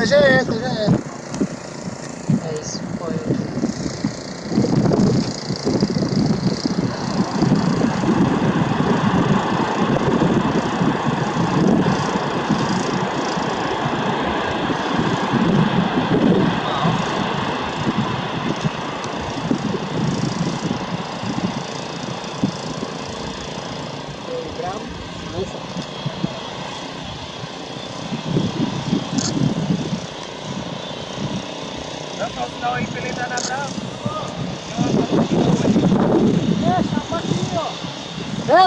Seja essa, seja essa. É isso, foi. Bravo. Tapos na ang ipilitan na tao. Yes, ang masiyo. Eh,